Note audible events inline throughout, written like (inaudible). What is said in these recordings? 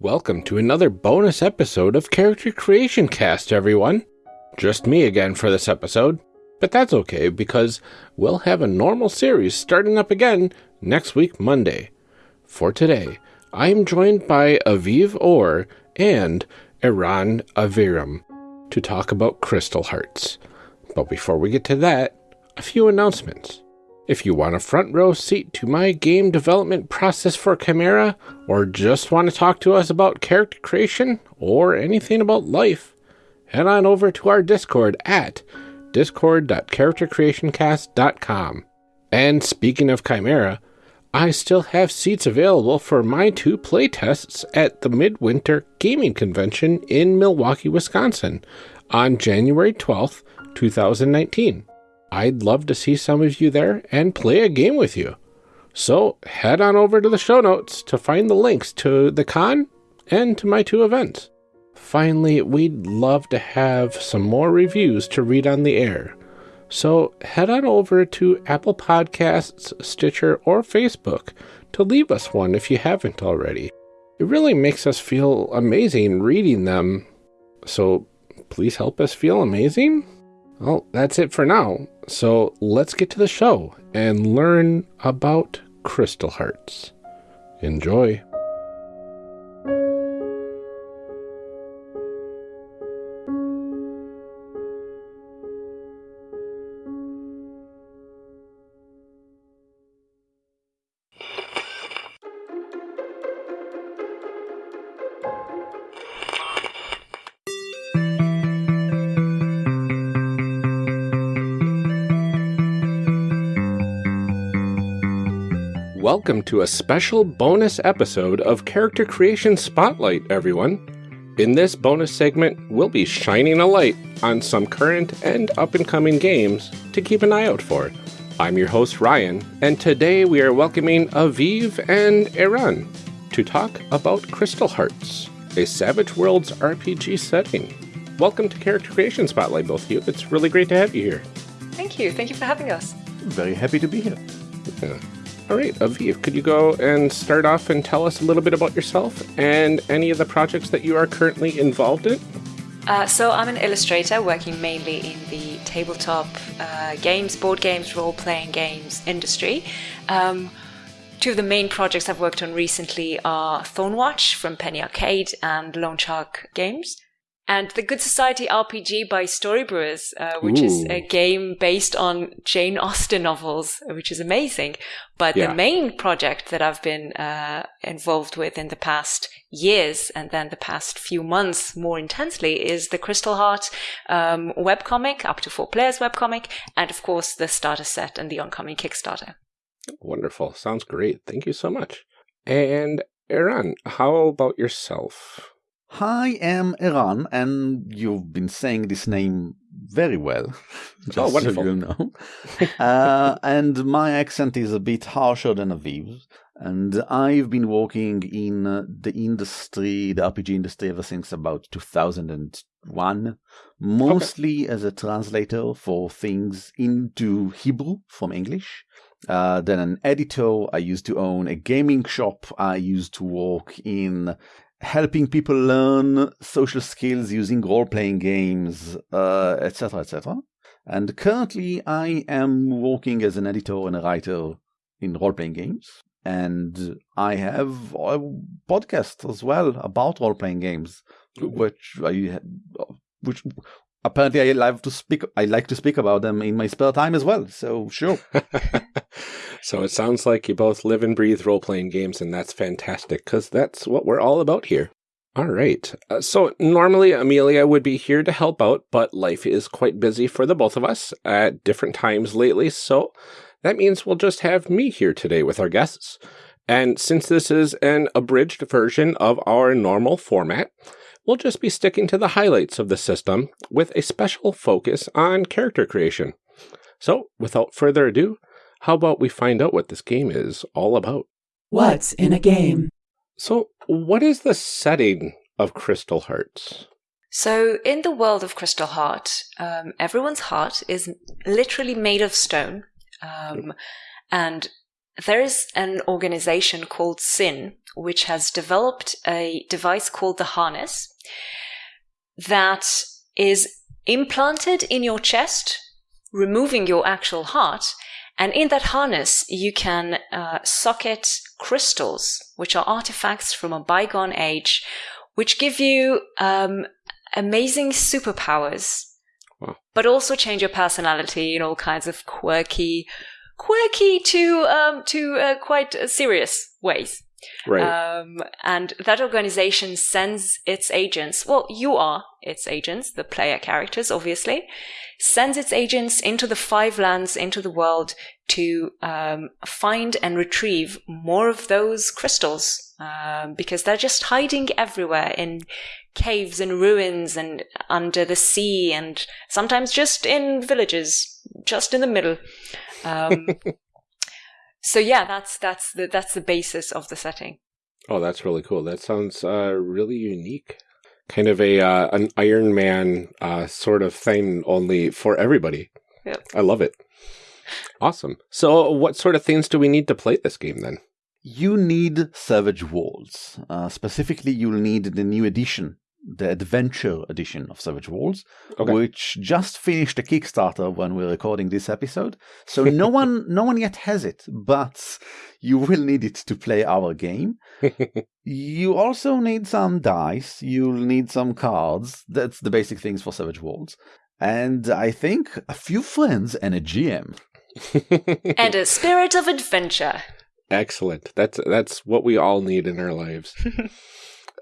Welcome to another bonus episode of Character Creation Cast, everyone. Just me again for this episode, but that's okay because we'll have a normal series starting up again next week, Monday. For today, I am joined by Aviv Or and Eran Aviram to talk about Crystal Hearts. But before we get to that, a few announcements. If you want a front row seat to my game development process for Chimera, or just want to talk to us about character creation or anything about life, head on over to our Discord at discord.charactercreationcast.com. And speaking of Chimera, I still have seats available for my two playtests at the Midwinter Gaming Convention in Milwaukee, Wisconsin on January 12th, 2019. I'd love to see some of you there and play a game with you. So head on over to the show notes to find the links to the con and to my two events. Finally, we'd love to have some more reviews to read on the air. So head on over to Apple Podcasts, Stitcher, or Facebook to leave us one if you haven't already. It really makes us feel amazing reading them. So please help us feel amazing. Well, that's it for now. So let's get to the show and learn about Crystal Hearts. Enjoy. Welcome to a special bonus episode of Character Creation Spotlight, everyone. In this bonus segment, we'll be shining a light on some current and up and coming games to keep an eye out for. I'm your host, Ryan, and today we are welcoming Aviv and Eran to talk about Crystal Hearts, a Savage Worlds RPG setting. Welcome to Character Creation Spotlight, both of you. It's really great to have you here. Thank you. Thank you for having us. Very happy to be here. Yeah. All right, Aviv, could you go and start off and tell us a little bit about yourself and any of the projects that you are currently involved in? Uh, so, I'm an illustrator working mainly in the tabletop uh, games, board games, role playing games industry. Um, two of the main projects I've worked on recently are Thornwatch from Penny Arcade and Lone Shark Games and the Good Society RPG by Storybrewers, uh, which Ooh. is a game based on Jane Austen novels, which is amazing. But yeah. the main project that I've been uh, involved with in the past years and then the past few months more intensely is the Crystal Heart um, webcomic, up to four players webcomic, and of course the starter set and the oncoming Kickstarter. Wonderful. Sounds great. Thank you so much. And Eran, how about yourself? I am Eran, and you've been saying this name very well. (laughs) Oh, wonderful. So you know. (laughs) uh, and my accent is a bit harsher than Aviv's. And I've been working in uh, the industry, the RPG industry, ever since about 2001, mostly okay. as a translator for things into Hebrew from English. Uh, then an editor. I used to own a gaming shop. I used to work in helping people learn social skills using role-playing games, etc., uh, etc. Et and currently, I am working as an editor and a writer in role-playing games, and I have a podcast as well about role-playing games, which I which apparently I like to speak. I like to speak about them in my spare time as well. So sure. (laughs) so it sounds like you both live and breathe role playing games, and that's fantastic because that's what we're all about here. All right. Uh, so normally Amelia would be here to help out, but life is quite busy for the both of us at different times lately. So that means we'll just have me here today with our guests. And since this is an abridged version of our normal format, we'll just be sticking to the highlights of the system with a special focus on character creation. So, without further ado, how about we find out what this game is all about? What's in a game? So, what is the setting of Crystal Hearts? So, in the world of Crystal Heart, um, everyone's heart is literally made of stone. Um, and there is an organization called SIN, which has developed a device called the harness that is implanted in your chest, removing your actual heart. And in that harness, you can uh, socket crystals, which are artifacts from a bygone age, which give you um, amazing superpowers, Wow. but also change your personality in all kinds of quirky, quirky to um, to uh, quite uh, serious ways. Right. Um, and that organization sends its agents, well, you are its agents, the player characters, obviously, sends its agents into the five lands, into the world to um, find and retrieve more of those crystals um, because they're just hiding everywhere in caves and ruins and under the sea and sometimes just in villages, just in the middle. Um, so yeah, that's that's the that's the basis of the setting. oh, that's really cool. That sounds uh, really unique. Kind of a uh, an Iron Man uh, sort of thing, only for everybody. Yep. I love it. Awesome. So, what sort of things do we need to play this game then? You need Savage Worlds. Uh, specifically, you'll need the new edition, the Adventure edition of Savage Worlds, Okay. which just finished a Kickstarter when we're recording this episode. So no (laughs) one, no one yet has it, but you will need it to play our game. (laughs) you also need some dice. You'll need some cards. That's the basic things for Savage Worlds. And I think a few friends and a GM. (laughs) and a spirit of adventure. Excellent. That's that's what we all need in our lives.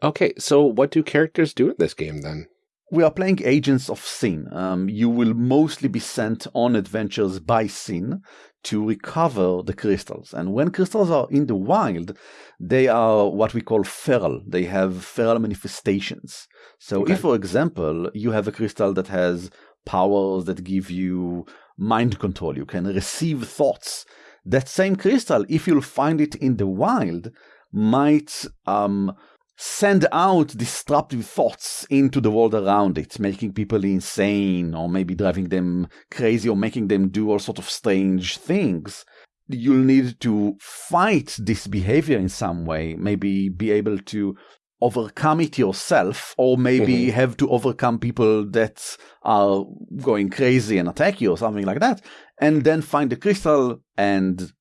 Okay, so what do characters do in this game then? We are playing Agents of Sin. Um, you will mostly be sent on adventures by Sin to recover the crystals. And when crystals are in the wild, they are what we call feral. They have feral manifestations. So, Okay. if, for example, you have a crystal that has powers that give you mind control, you can receive thoughts. That same crystal, if you'll find it in the wild, might um, send out disruptive thoughts into the world around it, making people insane or maybe driving them crazy or making them do all sorts of strange things. You'll need to fight this behavior in some way, maybe be able to overcome it yourself, or maybe mm-hmm. have to overcome people that are going crazy and attack you or something like that, and then find the crystal and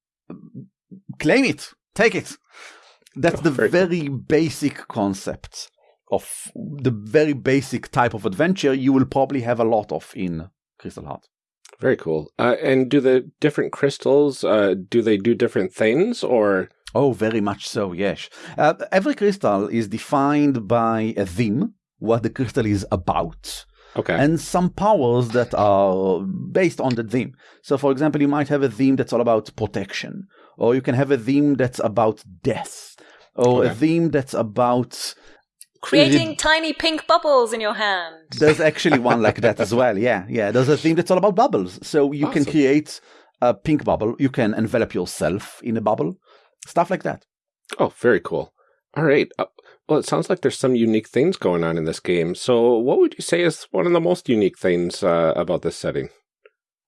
claim it, take it. That's Oh, the (laughs) very very basic concept of the very basic type of adventure you will probably have a lot of in Crystal Heart. Very cool. Uh, and do the different crystals uh, do they do different things or? Oh, very much so, yes. Uh, every crystal is defined by a theme, what the crystal is about, Okay. and some powers that are based on the theme. So, for example, you might have a theme that's all about protection, or you can have a theme that's about death, or a theme that's about Creating tiny pink bubbles in your hand. There's actually one like that as (laughs) well. Yeah, yeah. There's a theme that's all about bubbles. So you can create a pink bubble. You can envelop yourself in a bubble. Stuff like that. oh, very cool. All right. Uh, well, it sounds like there's some unique things going on in this game. So, what would you say is one of the most unique things uh, about this setting?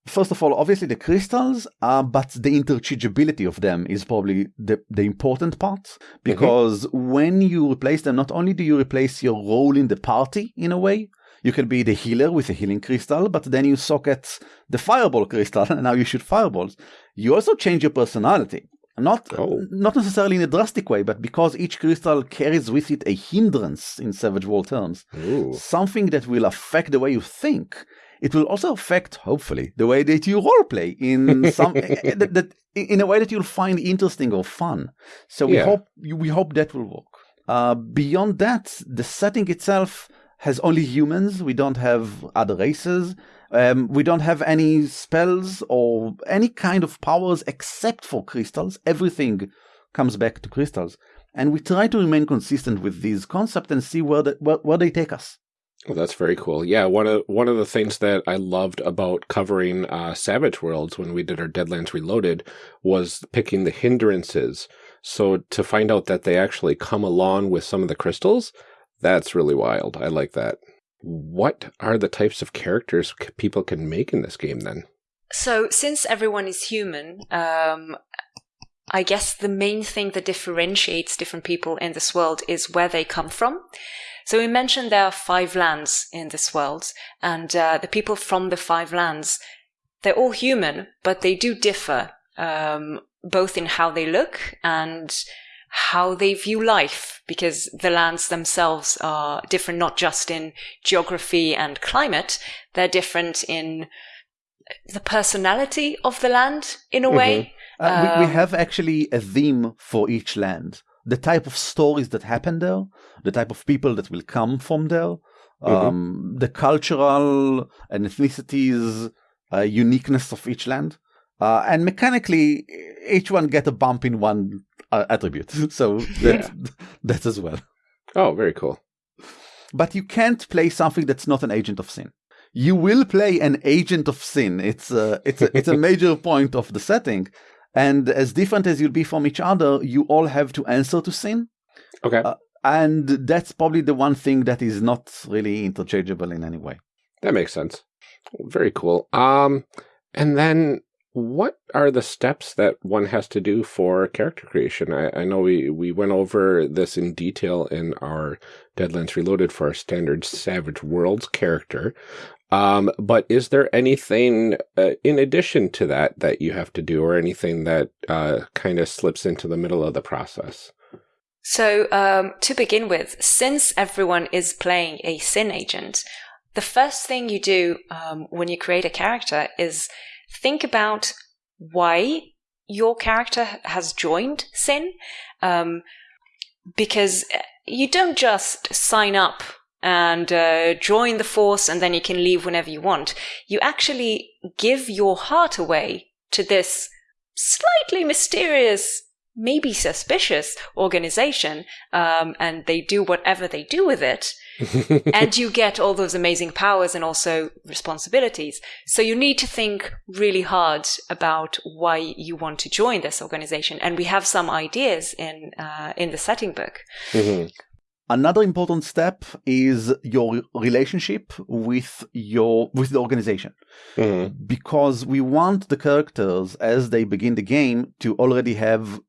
First of all, obviously the crystals, uh, but the interchangeability of them is probably the, the important part because when you replace them, not only do you replace your role in the party in a way, you can be the healer with a healing crystal, but then you socket the fireball crystal (laughs) and now you shoot fireballs. You also change your personality. Not Oh. not necessarily in a drastic way, but because each crystal carries with it a hindrance in Savage World terms, Ooh. something that will affect the way you think. It will also affect, hopefully, the way that you roleplay in some (laughs) that, that, in a way that you'll find interesting or fun. So we Yeah. hope we hope that will work. Uh, beyond that, the setting itself has only humans. We don't have other races. Um, we don't have any spells or any kind of powers except for crystals. Everything comes back to crystals, and we try to remain consistent with these concepts and see where the, where, where they take us. Well, that's very cool. Yeah, one of one of the things that I loved about covering uh, Savage Worlds when we did our Deadlands Reloaded was picking the hindrances. So to find out that they actually come along with some of the crystals, that's really wild. I like that. What are the types of characters people can make in this game then? So, since everyone is human, um, I guess the main thing that differentiates different people in this world is where they come from. So we mentioned there are five lands in this world, and uh, the people from the five lands, they're all human, but they do differ, um, both in how they look and how they view life, because the lands themselves are different, not just in geography and climate, they're different in the personality of the land in a way. Uh, we, we Um, have actually a theme for each land. The type of stories that happen there, the type of people that will come from there, um, the cultural and ethnicities, uh, uniqueness of each land. Uh, and mechanically, each one get a bump in one uh, attribute. (laughs) So that, (laughs) that as well. Oh, very cool. But you can't play something that's not an agent of sin. You will play an agent of sin. It's a, it's a, it's a (laughs) major point of the setting. And as different as you'll be from each other, you all have to answer to sin. Okay. Uh, And that's probably the one thing that is not really interchangeable in any way. That makes sense. Very cool. Um, and then what are the steps that one has to do for character creation? I, I know we, we went over this in detail in our Deadlands Reloaded for our standard Savage Worlds character. Um, but is there anything uh, in addition to that that you have to do or anything that uh, kind of slips into the middle of the process? So, um, to begin with, since everyone is playing a sin agent, the first thing you do um, when you create a character is think about why your character has joined sin. Um, because uh, you don't just sign up and uh, join the force and then you can leave whenever you want. You actually give your heart away to this slightly mysterious maybe suspicious organization um, and they do whatever they do with it (laughs) and you get all those amazing powers and also responsibilities so you need to think really hard about why you want to join this organization and we have some ideas in uh, in the setting book Mhm. Another important step is your relationship with your with the organization. Mhm. because we want the characters as they begin the game to already have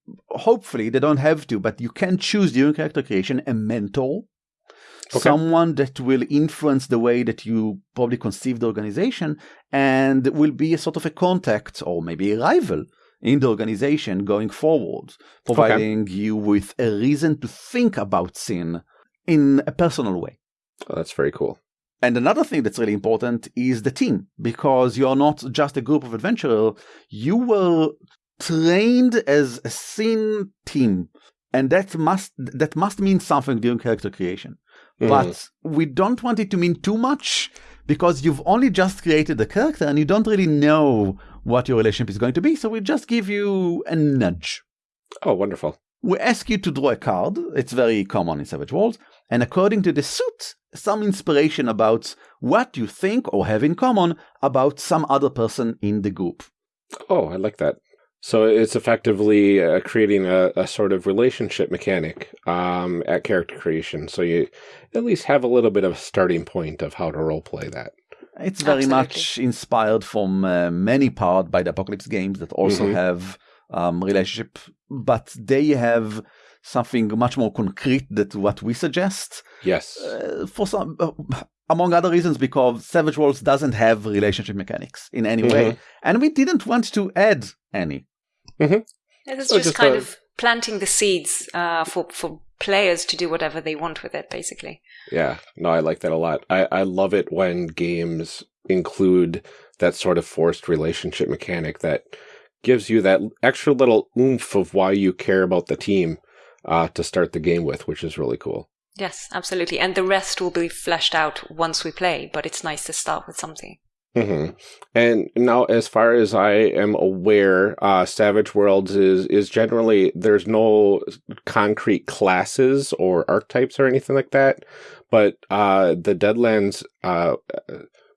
hopefully they don't have to but you can choose during character creation a mentor Okay. someone that will influence the way that you probably conceive the organization and will be a sort of a contact or maybe a rival in the organization going forward providing you with a reason to think about sin in a personal way Oh, that's very cool. and another thing that's really important is the team, because you're not just a group of adventurers, you were trained as a sin team. And that must that must mean something during character creation. Mhm. But we don't want it to mean too much because you've only just created the character and you don't really know what your relationship is going to be. So we just give you a nudge. oh, wonderful. We ask you to draw a card. It's very common in Savage Worlds. And according to the suit, some inspiration about what you think or have in common about some other person in the group. Oh, I like that. So it's effectively uh, creating a, a sort of relationship mechanic um, at character creation. So you at least have a little bit of a starting point of how to roleplay that. It's very Absolutely. much inspired from uh, many part by the Apocalypse games that also Mhm. have um, relationship, but they have something much more concrete than what we suggest. Yes. Uh, for some, uh, among other reasons, because Savage Worlds doesn't have relationship mechanics in any way, and we didn't want to add any. it's So just, just kind a- of planting the seeds uh, for for players to do whatever they want with it basically Yeah, no, I like that a lot. I, I love it when games include that sort of forced relationship mechanic that gives you that extra little oomph of why you care about the team uh, to start the game with, which is really cool. Yes, absolutely. And the rest will be fleshed out once we play, but it's nice to start with something. Hmm And now, as far as I am aware, uh, Savage Worlds is is generally there's no concrete classes or archetypes or anything like that. But uh, the Deadlands uh,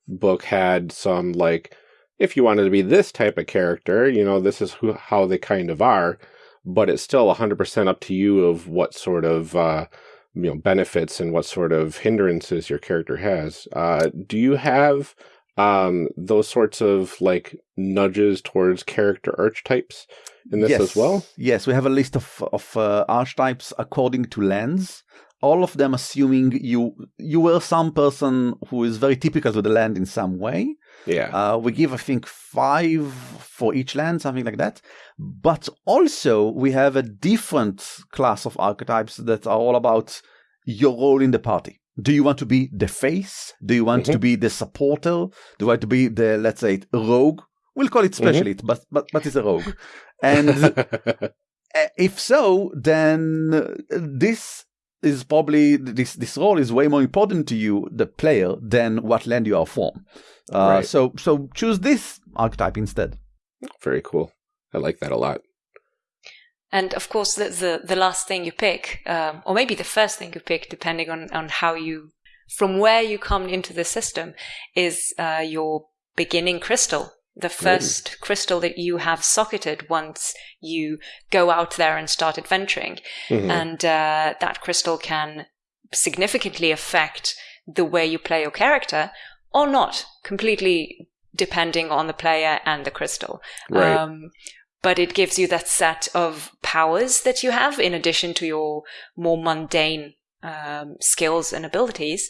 book had some like, if you wanted to be this type of character, you know, this is who, how they kind of are. But it's still 100% up to you of what sort of uh, you know benefits and what sort of hindrances your character has. Uh, do you have um, those sorts of like nudges towards character archetypes in this yes. as well? Yes, we have a list of of uh, archetypes according to lands. All of them assuming you you were some person who is very typical to the land in some way. Yeah. Uh, we give, I think, five for each land, something like that. But also, we have a different class of archetypes that are all about your role in the party. Do you want to be the face? Do you want Mhm. to be the supporter? Do you want to be the, let's say, rogue? We'll call it specialist, but, but, but it's a rogue. And (laughs) if so, then uh, this is probably this this role is way more important to you, the player, than what land you are from. Uh, Right. So so choose this archetype instead. Very cool. I like that a lot. And of course, the, the, the last thing you pick, um, or maybe the first thing you pick, depending on, on how you, from where you come into the system, is uh, your beginning crystal. The first crystal that you have socketed once you go out there and start adventuring. Mhm. And uh, that crystal can significantly affect the way you play your character or not, completely depending on the player and the crystal. Right. Um, but it gives you that set of powers that you have in addition to your more mundane um, skills and abilities.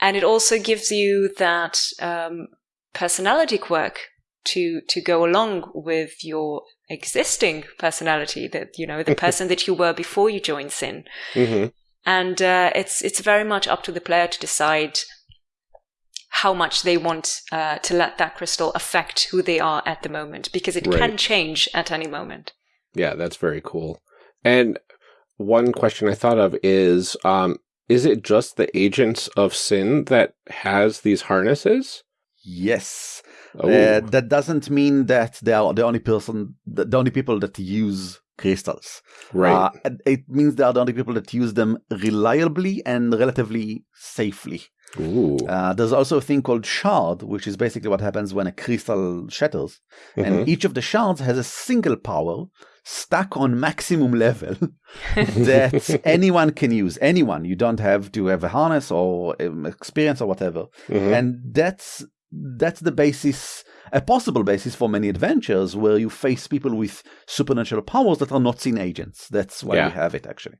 And it also gives you that um, personality quirk to to go along with your existing personality that you know the (laughs) person that you were before you joined sin Mhm. and uh, it's it's very much up to the player to decide how much they want uh, to let that crystal affect who they are at the moment because it Right. can change at any moment Yeah, that's very cool. And one question I thought of is um, is it just the agents of sin that has these harnesses? Yes. Oh, Uh, that doesn't mean that they are the only person, the, the only people that use crystals. right. Uh, it means they are the only people that use them reliably and relatively safely. Ooh. Uh, there's also a thing called shard, which is basically what happens when a crystal shatters. Mhm. And each of the shards has a single power stuck on maximum level (laughs) that (laughs) anyone can use. Anyone. You don't have to have a harness or um, experience or whatever. Mhm. And that's that's the basis, a possible basis for many adventures where you face people with supernatural powers that are not seen agents. That's why Yeah. we have it actually.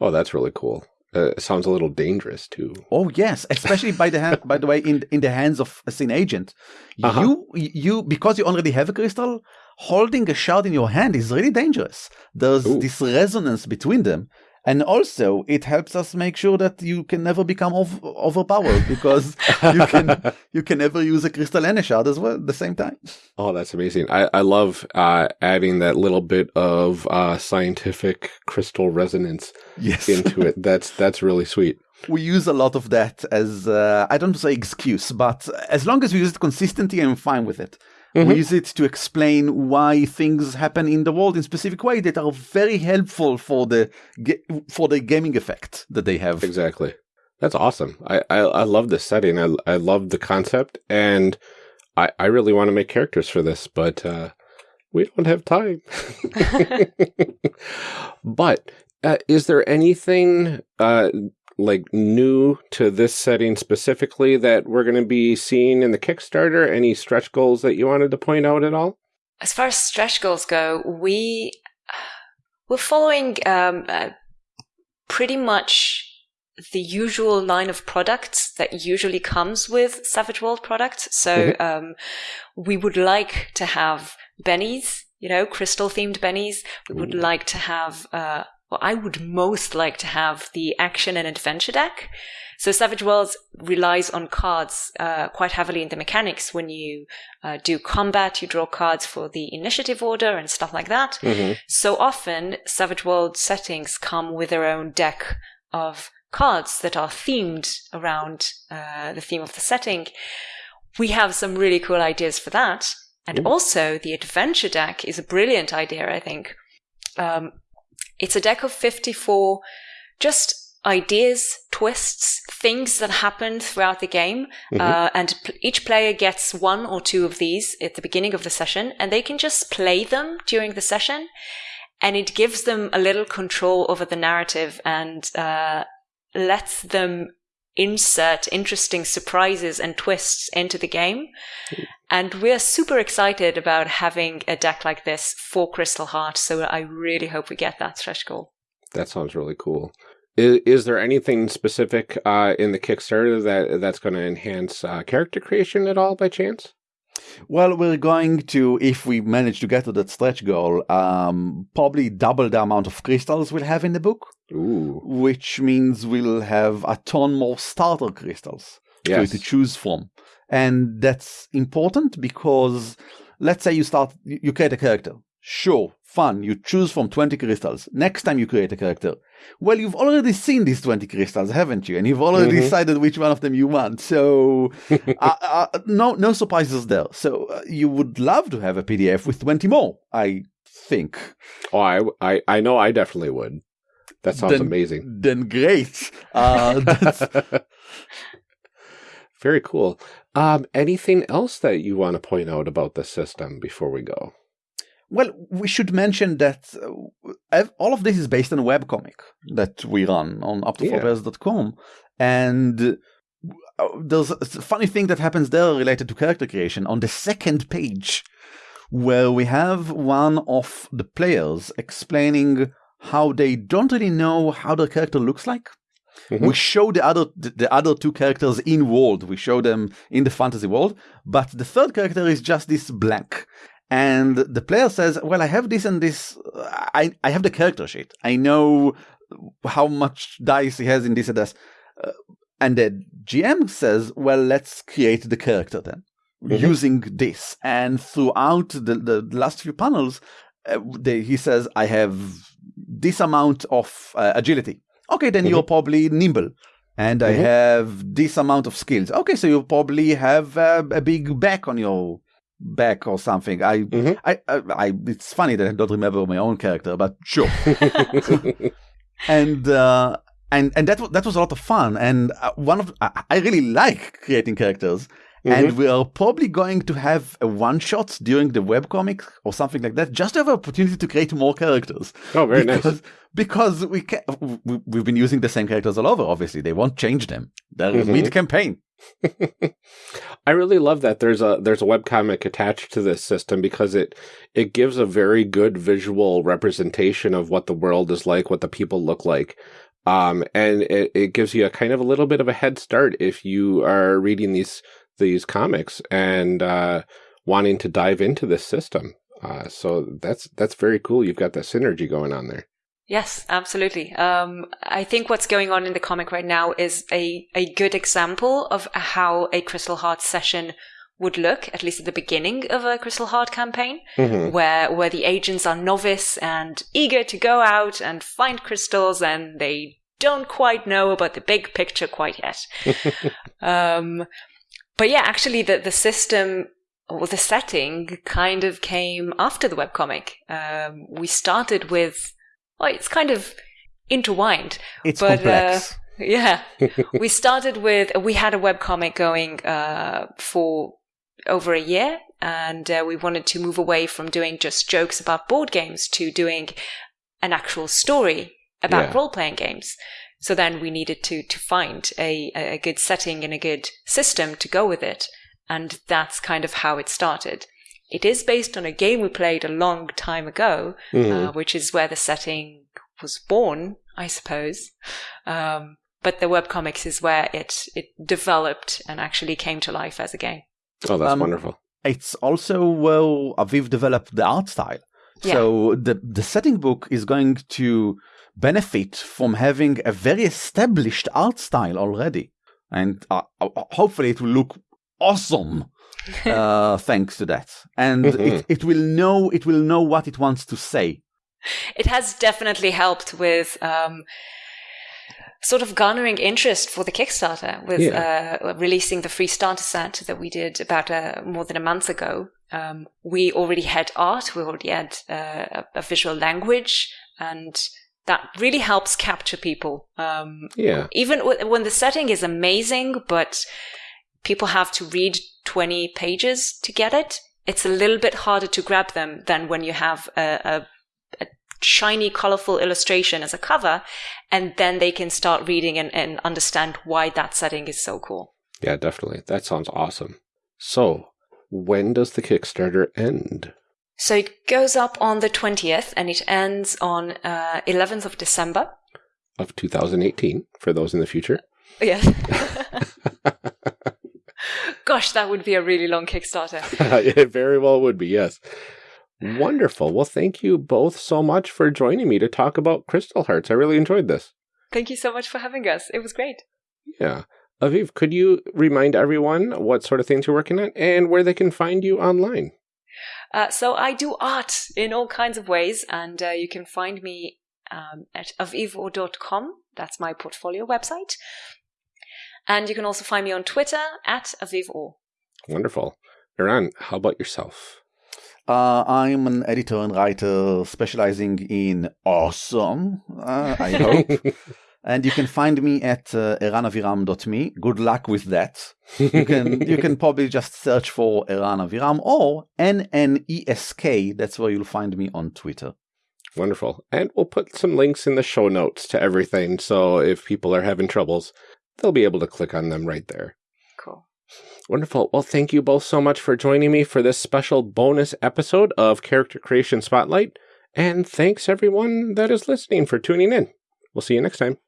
Oh, that's really cool. Uh, it sounds a little dangerous too. Oh yes, especially by the hand, by the way, in in the hands of a sin agent, Uh-huh. you you because you already have a crystal, holding a shard in your hand is really dangerous. There's Ooh. this resonance between them, and also it helps us make sure that you can never become ov- overpowered because you can (laughs) you can never use a crystal and a shard as well at the same time. Oh, that's amazing. I, I love uh, adding that little bit of uh, scientific crystal resonance Yes, into it. (laughs) That's that's really sweet. we use a lot of that as uh, I don't say excuse, but as long as we use it consistently, I'm fine with it. Mhm. We use it to explain why things happen in the world in specific way that are very helpful for the for the gaming effect that they have. Exactly. That's awesome. I, I, I love this setting. I, I love the concept, and I, I really want to make characters for this, but uh, we don't have time. (laughs) (laughs) but uh, is there anything uh, like new to this setting specifically that we're going to be seeing in the Kickstarter? Any stretch goals that you wanted to point out at all? as far as stretch goals go we we're following um, uh, pretty much the usual line of products that usually comes with Savage World products. So um, we would like to have bennies, you know, crystal themed bennies. We would Ooh. like to have, uh, well, I would most like to have the action and adventure deck. So Savage Worlds relies on cards uh, quite heavily in the mechanics. When you uh, do combat, you draw cards for the initiative order and stuff like that. Mm-hmm. So often, Savage World settings come with their own deck of cards that are themed around uh, the theme of the setting. We have some really cool ideas for that. And Ooh. also, the adventure deck is a brilliant idea, I think. Um, it's a deck of 54 just ideas, twists, things that happen throughout the game. Mhm. Uh, and p- each player gets one or two of these at the beginning of the session, and they can just play them during the session. And it gives them a little control over the narrative and uh, lets them insert interesting surprises and twists into the game. And we're super excited about having a deck like this for Crystal Heart. So I really hope we get that stretch goal. That sounds really cool. Is, is there anything specific uh, in the Kickstarter that that's going to enhance uh, character creation at all by chance? Well, we're going to, if we manage to get to that stretch goal, um, probably double the amount of crystals we'll have in the book. Ooh. Which means we'll have a ton more starter crystals yes. to choose from. And that's important because let's say you start, you create a character. Sure, fun. You choose from 20 crystals. Next time you create a character, well, you've already seen these 20 crystals, haven't you? And you've already mm-hmm. decided which one of them you want. So, (laughs) uh, uh, no, no surprises there. So, uh, you would love to have a PDF with 20 more, I think. Oh, I, I, I know I definitely would. That sounds then, amazing. Then great. Uh, (laughs) Very cool. Um, anything else that you want to point out about the system before we go? Well, we should mention that uh, all of this is based on a webcomic that we run on up24players.com. And uh, there's a funny thing that happens there related to character creation. On the second page, where we have one of the players explaining how they don't really know how their character looks like. Mm-hmm. We show the other the other two characters in world. We show them in the fantasy world, but the third character is just this blank and the player says, "Well, I have this and this. I I have the character sheet. I know how much dice he has in this and this." Uh, and the GM says, "Well, let's create the character then." Mm-hmm. Using this, and throughout the, the last few panels, uh, they, he says, "I have this amount of uh, agility. Okay, then mm-hmm. you're probably nimble, and mm-hmm. I have this amount of skills. Okay, so you probably have uh, a big back on your back or something. I, mm-hmm. I, I, I, it's funny that I don't remember my own character, but sure. (laughs) (laughs) and uh, and and that was that was a lot of fun. And uh, one of I, I really like creating characters. Mm-hmm. And we are probably going to have a one shot during the web webcomic or something like that, just to have an opportunity to create more characters. Oh, very because, nice. Because we can, we, have been using the same characters all over. Obviously, they won't change them. They're mm-hmm. mid campaign. (laughs) I really love that there's a there's a webcomic attached to this system because it it gives a very good visual representation of what the world is like, what the people look like. Um, and it, it gives you a kind of a little bit of a head start if you are reading these these comics and uh, wanting to dive into this system. Uh, so that's that's very cool. You've got that synergy going on there. Yes, absolutely. Um, I think what's going on in the comic right now is a, a good example of how a Crystal Heart session would look, at least at the beginning of a Crystal Heart campaign, mm-hmm. where where the agents are novice and eager to go out and find crystals, and they don't quite know about the big picture quite yet. (laughs) um, but yeah, actually, the the system or the setting kind of came after the webcomic. Um, we started with well, it's kind of intertwined. It's but, complex. Uh, (laughs) yeah, we started with we had a web comic going uh, for over a year, and uh, we wanted to move away from doing just jokes about board games to doing an actual story about yeah. role playing games. So then we needed to to find a a good setting and a good system to go with it, and that's kind of how it started. It is based on a game we played a long time ago, mm-hmm. uh, which is where the setting was born, I suppose. Um, but the webcomics is where it it developed and actually came to life as a game. Oh, that's um, wonderful. It's also well, we've developed the art style. Yeah. So the the setting book is going to benefit from having a very established art style already, and uh, hopefully it will look awesome uh, (laughs) thanks to that. And mm-hmm. it, it will know it will know what it wants to say. It has definitely helped with um, sort of garnering interest for the Kickstarter with yeah. uh, releasing the free starter set that we did about uh, more than a month ago. Um, we already had art, we already had uh, a visual language, and that really helps capture people. Um, yeah. Even w- when the setting is amazing, but people have to read 20 pages to get it. It's a little bit harder to grab them than when you have a, a, a shiny, colorful illustration as a cover, and then they can start reading and, and understand why that setting is so cool. Yeah, definitely. That sounds awesome. So, when does the Kickstarter end? So it goes up on the 20th and it ends on uh, 11th of December. Of 2018, for those in the future. Yes. (laughs) (laughs) Gosh, that would be a really long Kickstarter. (laughs) it very well would be, yes. Wonderful. Well, thank you both so much for joining me to talk about Crystal Hearts. I really enjoyed this. Thank you so much for having us. It was great. Yeah. Aviv, could you remind everyone what sort of things you're working on and where they can find you online? Uh, so I do art in all kinds of ways, and uh, you can find me um, at avivo.com. That's my portfolio website. And you can also find me on Twitter at Aviv avivo. Wonderful. Eran, how about yourself? Uh, I'm an editor and writer specializing in awesome, uh, I hope. (laughs) and you can find me at uh, eranaviram.me. Good luck with that. You can you can (laughs) probably just search for Eran Aviram or N N E S K. That's where you'll find me on Twitter. Wonderful. And we'll put some links in the show notes to everything. So if people are having troubles, they'll be able to click on them right there. Cool. Wonderful. Well, thank you both so much for joining me for this special bonus episode of Character Creation Spotlight. And thanks everyone that is listening for tuning in. We'll see you next time.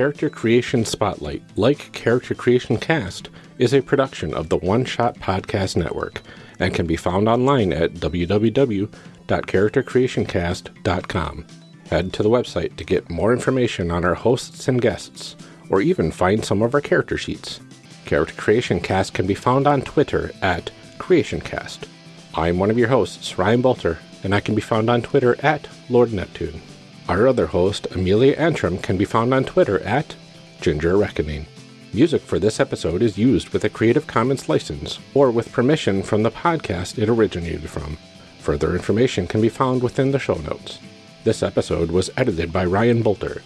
Character Creation Spotlight, like Character Creation Cast, is a production of the One Shot Podcast Network and can be found online at www.charactercreationcast.com. Head to the website to get more information on our hosts and guests, or even find some of our character sheets. Character Creation Cast can be found on Twitter at CreationCast. I'm one of your hosts, Ryan Boelter, and I can be found on Twitter at Lord Neptune. Our other host, Amelia Antrim, can be found on Twitter at Ginger Reckoning. Music for this episode is used with a Creative Commons license or with permission from the podcast it originated from. Further information can be found within the show notes. This episode was edited by Ryan Boelter.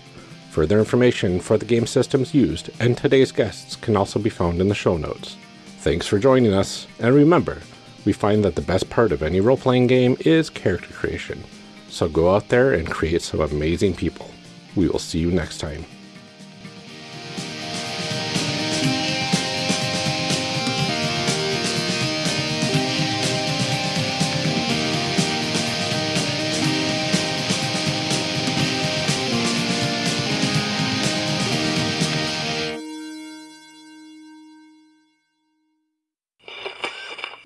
Further information for the game systems used and today's guests can also be found in the show notes. Thanks for joining us, and remember, we find that the best part of any role playing game is character creation. So go out there and create some amazing people. We will see you next time.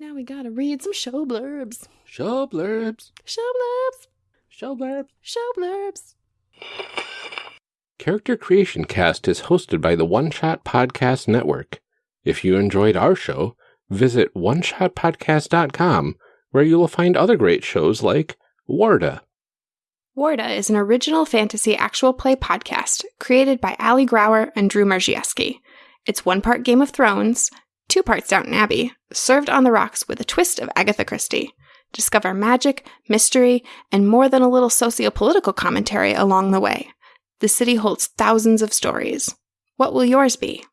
Now we gotta read some show blurbs. Show blurbs. Show blurbs. Show blurbs. Show blurbs. Character Creation Cast is hosted by the One Shot Podcast Network. If you enjoyed our show, visit oneshotpodcast.com where you will find other great shows like Warda. Warda is an original fantasy actual play podcast created by Ali Grauer and Drew Marziewski. It's one part Game of Thrones, two parts Downton Abbey, served on the rocks with a twist of Agatha Christie. Discover magic, mystery, and more than a little socio-political commentary along the way. The city holds thousands of stories. What will yours be?